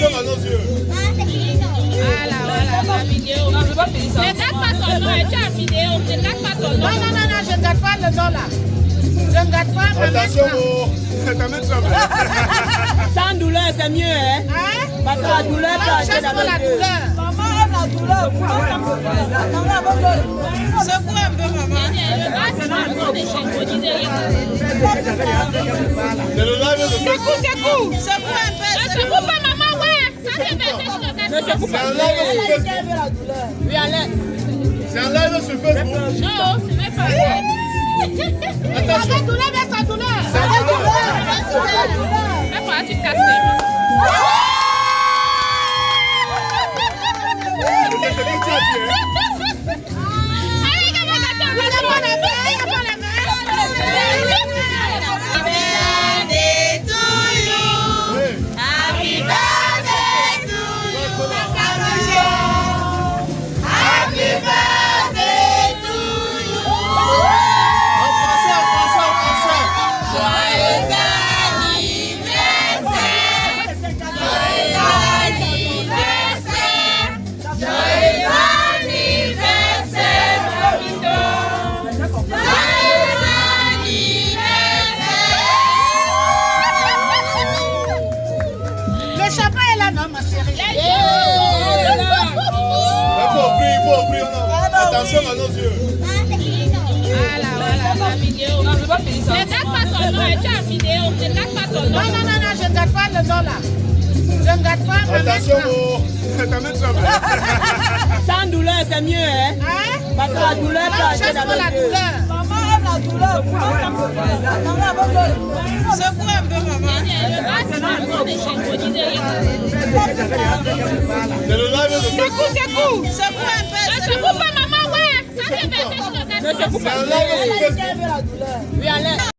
émotion dans nos yeux. Voilà, voilà, vidéo. Non, je ne pas. Ne pas ton nom. Ne pas ton nom. Non, non, non, non je ne pas le nom là. Je ne garde pas ma Attention, ta main tremble. Sans douleur, c'est mieux, hein? hein? Parce que la douleur ah, peut acheter la douleur. Maman aime la douleur. Un peu, maman. C'est le un peu. Ne se coupe C'est pas. un live sur Facebook. la douleur. Oui, allez. C'est un live sur Facebook. Attention. Avec douleur, mais sans douleur. Douleur. C'est ce que tu as dit, Attention à nos yeux. Non, non, non, non, je ne gâte pas le dos là. Je ne gâte pas main. Attention, oh, ta main tremble. Sans douleur, c'est mieux, hein Hein? Parce que la douleur Non, pas la le douleur. Maman aime la douleur. Secoue un peu, maman. C'est le live de Facebook. Secoue, secoue. Secoue un peu. Secoue pas, maman, Mwen se pou pa. Mwen se pou pa.